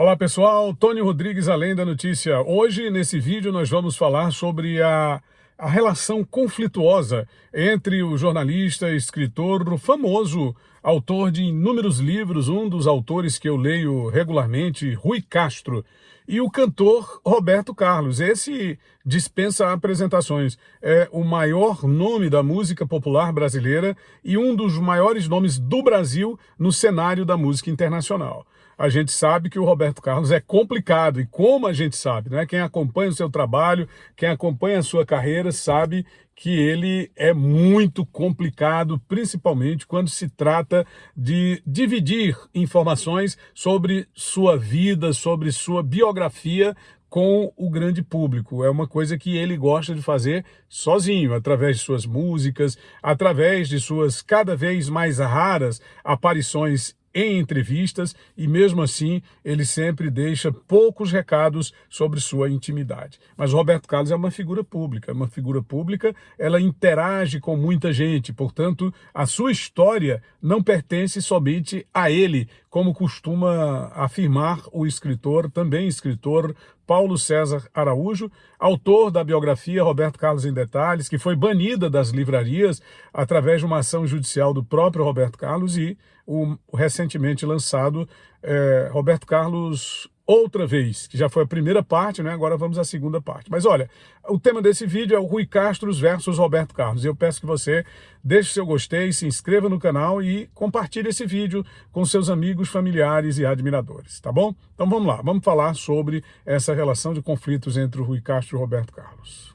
Olá pessoal, Tony Rodrigues, Além da Notícia. Hoje, nesse vídeo, nós vamos falar sobre a, a relação conflituosa entre o jornalista, escritor, famoso autor de inúmeros livros, um dos autores que eu leio regularmente, Rui Castro, e o cantor Roberto Carlos. Esse dispensa apresentações. É o maior nome da música popular brasileira e um dos maiores nomes do Brasil no cenário da música internacional a gente sabe que o Roberto Carlos é complicado, e como a gente sabe, né? quem acompanha o seu trabalho, quem acompanha a sua carreira, sabe que ele é muito complicado, principalmente quando se trata de dividir informações sobre sua vida, sobre sua biografia com o grande público. É uma coisa que ele gosta de fazer sozinho, através de suas músicas, através de suas cada vez mais raras aparições em entrevistas e mesmo assim ele sempre deixa poucos recados sobre sua intimidade. Mas Roberto Carlos é uma figura pública, uma figura pública, ela interage com muita gente, portanto a sua história não pertence somente a ele, como costuma afirmar o escritor, também escritor, Paulo César Araújo, autor da biografia Roberto Carlos em Detalhes, que foi banida das livrarias através de uma ação judicial do próprio Roberto Carlos e o recentemente lançado é, Roberto Carlos outra vez, que já foi a primeira parte, né? agora vamos à segunda parte. Mas olha, o tema desse vídeo é o Rui Castro versus Roberto Carlos. Eu peço que você deixe seu gostei, se inscreva no canal e compartilhe esse vídeo com seus amigos, familiares e admiradores, tá bom? Então vamos lá, vamos falar sobre essa relação de conflitos entre o Rui Castro e o Roberto Carlos.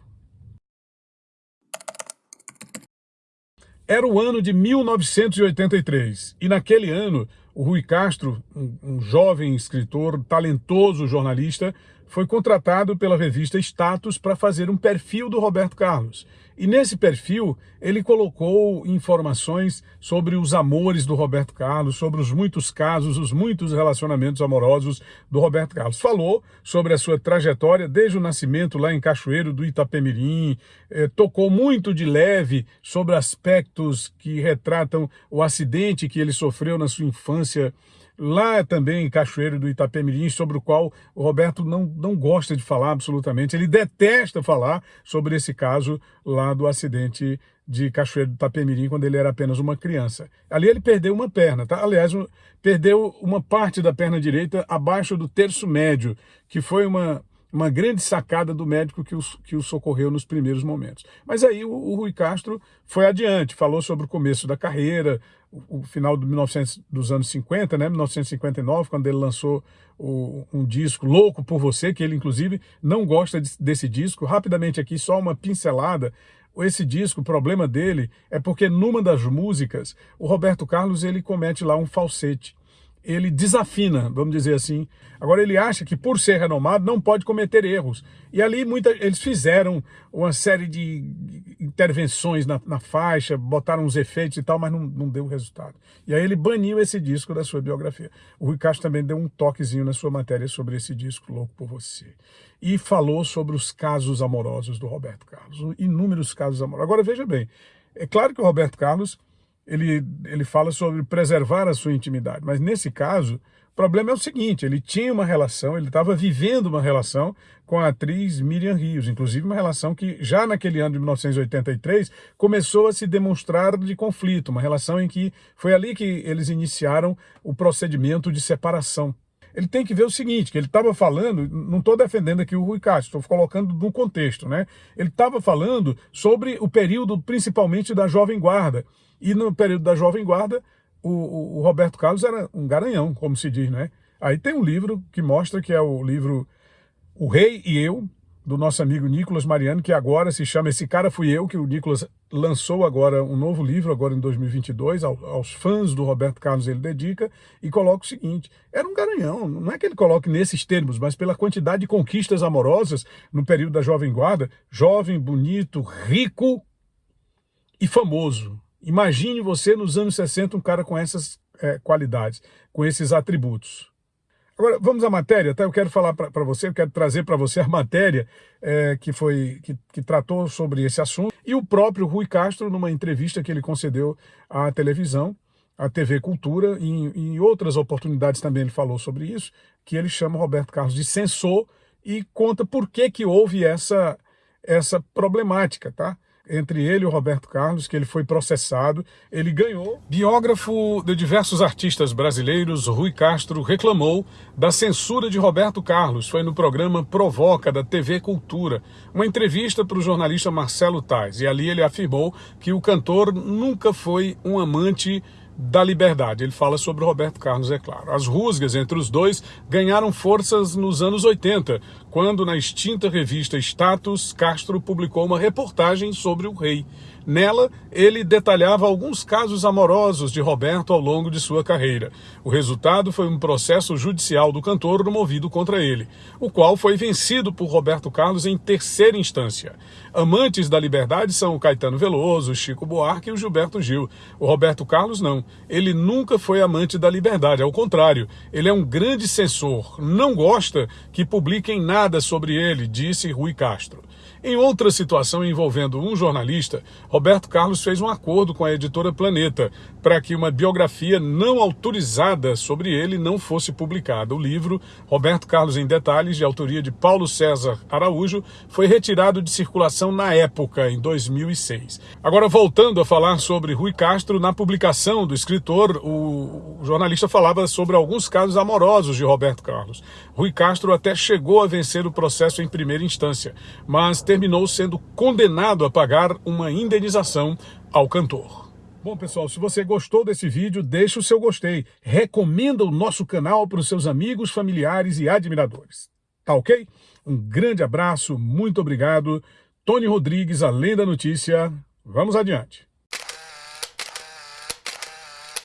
Era o ano de 1983 e naquele ano o Rui Castro, um, jovem escritor, talentoso jornalista, foi contratado pela revista Status para fazer um perfil do Roberto Carlos. E nesse perfil, ele colocou informações sobre os amores do Roberto Carlos, sobre os muitos casos, os muitos relacionamentos amorosos do Roberto Carlos. Falou sobre a sua trajetória desde o nascimento lá em Cachoeiro do Itapemirim, eh, tocou muito de leve sobre aspectos que retratam o acidente que ele sofreu na sua infância lá também em Cachoeiro do Itapemirim, sobre o qual o Roberto não, não gosta de falar absolutamente, ele detesta falar sobre esse caso lá do acidente de Cachoeiro do Itapemirim, quando ele era apenas uma criança. Ali ele perdeu uma perna, tá? aliás, perdeu uma parte da perna direita abaixo do terço médio, que foi uma uma grande sacada do médico que o, que o socorreu nos primeiros momentos. Mas aí o, o Rui Castro foi adiante, falou sobre o começo da carreira, o, final do 1900, dos anos 50, né, 1959, quando ele lançou o, um disco Louco por Você, que ele inclusive não gosta de, desse disco. Rapidamente aqui, só uma pincelada, esse disco, o problema dele é porque numa das músicas, o Roberto Carlos ele comete lá um falsete ele desafina, vamos dizer assim. Agora ele acha que por ser renomado não pode cometer erros. E ali muita, eles fizeram uma série de intervenções na, na faixa, botaram uns efeitos e tal, mas não, não deu resultado. E aí ele baniu esse disco da sua biografia. O Rui Castro também deu um toquezinho na sua matéria sobre esse disco, Louco por Você. E falou sobre os casos amorosos do Roberto Carlos, inúmeros casos amorosos. Agora veja bem, é claro que o Roberto Carlos ele, ele fala sobre preservar a sua intimidade. Mas nesse caso, o problema é o seguinte, ele tinha uma relação, ele estava vivendo uma relação com a atriz Miriam Rios, inclusive uma relação que já naquele ano de 1983 começou a se demonstrar de conflito, uma relação em que foi ali que eles iniciaram o procedimento de separação ele tem que ver o seguinte, que ele estava falando, não estou defendendo aqui o Rui Castro, estou colocando no contexto, né? Ele estava falando sobre o período principalmente da Jovem Guarda. E no período da Jovem Guarda, o, o, o Roberto Carlos era um garanhão, como se diz, né? Aí tem um livro que mostra que é o livro O Rei e Eu, do nosso amigo Nicolas Mariano, que agora se chama Esse Cara Fui Eu, que o Nicolas lançou agora um novo livro, agora em 2022, aos fãs do Roberto Carlos ele dedica, e coloca o seguinte, era um garanhão, não é que ele coloque nesses termos, mas pela quantidade de conquistas amorosas no período da Jovem Guarda, jovem, bonito, rico e famoso. Imagine você nos anos 60 um cara com essas é, qualidades, com esses atributos. Agora, vamos à matéria, tá? Eu quero falar para você, eu quero trazer para você a matéria é, que, foi, que, que tratou sobre esse assunto. E o próprio Rui Castro, numa entrevista que ele concedeu à televisão, a TV Cultura, e em, em outras oportunidades também ele falou sobre isso, que ele chama Roberto Carlos de censor e conta por que, que houve essa, essa problemática, tá? Entre ele e o Roberto Carlos, que ele foi processado, ele ganhou. Biógrafo de diversos artistas brasileiros, Rui Castro reclamou da censura de Roberto Carlos. Foi no programa Provoca, da TV Cultura, uma entrevista para o jornalista Marcelo Tais. E ali ele afirmou que o cantor nunca foi um amante da liberdade. Ele fala sobre Roberto Carlos, é claro. As rusgas entre os dois ganharam forças nos anos 80, quando na extinta revista Status, Castro publicou uma reportagem sobre o rei. Nela, ele detalhava alguns casos amorosos de Roberto ao longo de sua carreira. O resultado foi um processo judicial do cantor movido contra ele, o qual foi vencido por Roberto Carlos em terceira instância. Amantes da liberdade são o Caetano Veloso, o Chico Buarque e o Gilberto Gil. O Roberto Carlos não. Ele nunca foi amante da liberdade, ao contrário, ele é um grande censor. Não gosta que publiquem nada sobre ele, disse Rui Castro. Em outra situação envolvendo um jornalista, Roberto Carlos fez um acordo com a editora Planeta para que uma biografia não autorizada sobre ele não fosse publicada. O livro, Roberto Carlos em Detalhes, de autoria de Paulo César Araújo, foi retirado de circulação na época, em 2006. Agora, voltando a falar sobre Rui Castro, na publicação do escritor, o jornalista falava sobre alguns casos amorosos de Roberto Carlos. Rui Castro até chegou a vencer o processo em primeira instância, mas terminou sendo condenado a pagar uma indenização ao cantor. Bom, pessoal, se você gostou desse vídeo, deixe o seu gostei. Recomenda o nosso canal para os seus amigos, familiares e admiradores. Tá ok? Um grande abraço, muito obrigado. Tony Rodrigues, Além da Notícia. Vamos adiante.